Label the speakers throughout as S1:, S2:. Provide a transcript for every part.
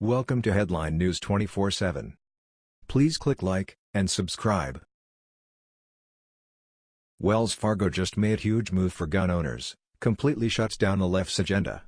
S1: Welcome to Headline News 24/7. Please click like and subscribe. Wells Fargo just made a huge move for gun owners, completely shuts down the left's agenda.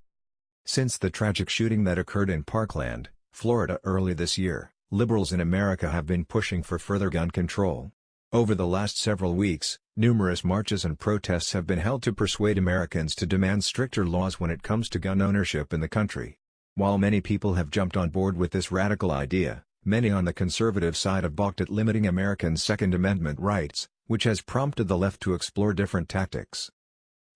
S1: Since the tragic shooting that occurred in Parkland, Florida early this year, liberals in America have been pushing for further gun control. Over the last several weeks, numerous marches and protests have been held to persuade Americans to demand stricter laws when it comes to gun ownership in the country. While many people have jumped on board with this radical idea, many on the conservative side have balked at limiting Americans' Second Amendment rights, which has prompted the left to explore different tactics.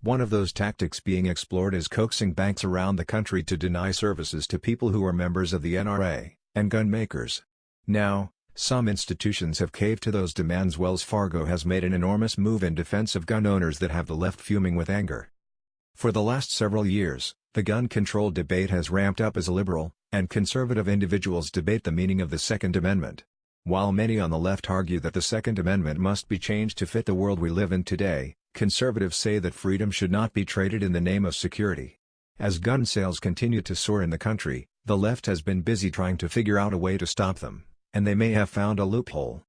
S1: One of those tactics being explored is coaxing banks around the country to deny services to people who are members of the NRA, and gun makers. Now, some institutions have caved to those demands Wells Fargo has made an enormous move in defense of gun owners that have the left fuming with anger. For the last several years, the gun control debate has ramped up as liberal and conservative individuals debate the meaning of the Second Amendment. While many on the left argue that the Second Amendment must be changed to fit the world we live in today, conservatives say that freedom should not be traded in the name of security. As gun sales continue to soar in the country, the left has been busy trying to figure out a way to stop them, and they may have found a loophole.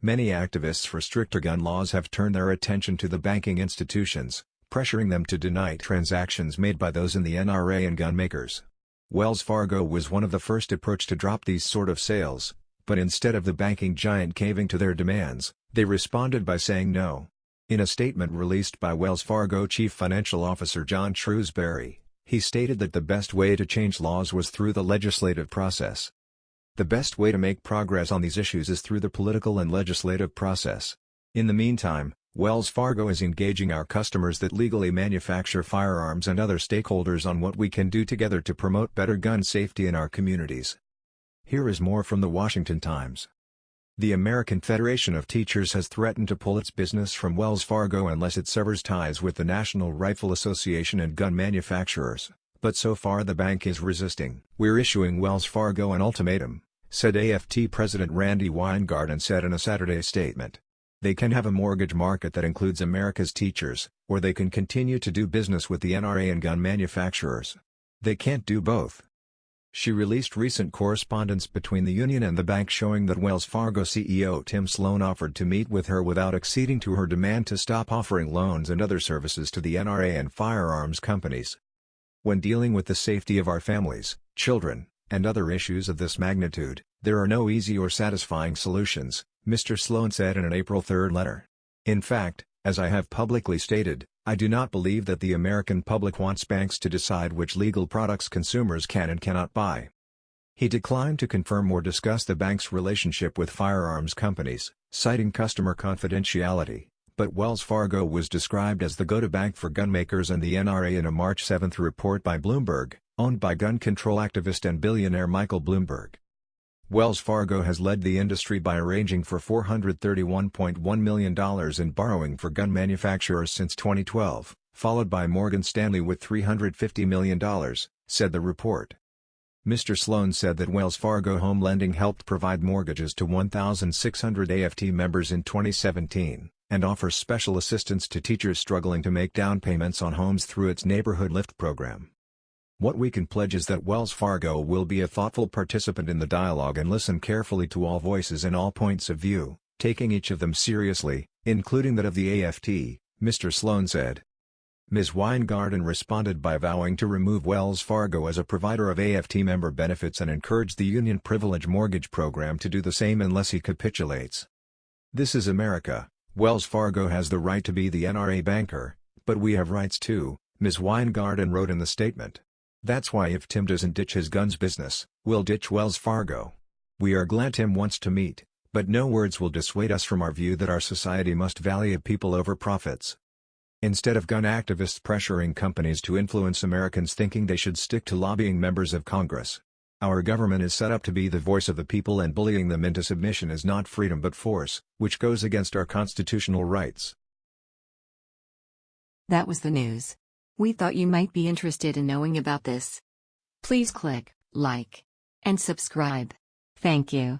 S1: Many activists for stricter gun laws have turned their attention to the banking institutions, pressuring them to deny transactions made by those in the NRA and gun makers. Wells Fargo was one of the first approach to drop these sort of sales, but instead of the banking giant caving to their demands, they responded by saying no. In a statement released by Wells Fargo Chief Financial Officer John Shrewsberry, he stated that the best way to change laws was through the legislative process. The best way to make progress on these issues is through the political and legislative process. In the meantime, Wells Fargo is engaging our customers that legally manufacture firearms and other stakeholders on what we can do together to promote better gun safety in our communities. Here is more from the Washington Times. The American Federation of Teachers has threatened to pull its business from Wells Fargo unless it severs ties with the National Rifle Association and gun manufacturers, but so far the bank is resisting. We're issuing Wells Fargo an ultimatum, said AFT President Randi Weingarten said in a Saturday statement. They can have a mortgage market that includes America's teachers, or they can continue to do business with the NRA and gun manufacturers. They can't do both. She released recent correspondence between the union and the bank showing that Wells Fargo CEO Tim Sloan offered to meet with her without acceding to her demand to stop offering loans and other services to the NRA and firearms companies. When dealing with the safety of our families, children, and other issues of this magnitude, there are no easy or satisfying solutions, Mr. Sloan said in an April 3 letter. In fact, as I have publicly stated, I do not believe that the American public wants banks to decide which legal products consumers can and cannot buy. He declined to confirm or discuss the bank's relationship with firearms companies, citing customer confidentiality, but Wells Fargo was described as the go-to bank for gunmakers and the NRA in a March 7 report by Bloomberg, owned by gun control activist and billionaire Michael Bloomberg. Wells Fargo has led the industry by arranging for $431.1 million in borrowing for gun manufacturers since 2012, followed by Morgan Stanley with $350 million, said the report. Mr. Sloan said that Wells Fargo Home Lending helped provide mortgages to 1,600 AFT members in 2017, and offers special assistance to teachers struggling to make down payments on homes through its Neighborhood Lift program. What we can pledge is that Wells Fargo will be a thoughtful participant in the dialogue and listen carefully to all voices and all points of view, taking each of them seriously, including that of the AFT, Mr. Sloan said. Ms. Weingarten responded by vowing to remove Wells Fargo as a provider of AFT member benefits and encourage the Union Privilege Mortgage Program to do the same unless he capitulates. This is America, Wells Fargo has the right to be the NRA banker, but we have rights too, Ms. Weingarten wrote in the statement. That's why if Tim doesn't ditch his guns business, we'll ditch Wells Fargo. We are glad Tim wants to meet, but no words will dissuade us from our view that our society must value people over profits. Instead of gun activists pressuring companies to influence Americans thinking they should stick to lobbying members of Congress. Our government is set up to be the voice of the people and bullying them into submission is not freedom but force, which goes against our constitutional rights.
S2: That was the news. We thought you might be interested in knowing about this. Please click like and subscribe. Thank you.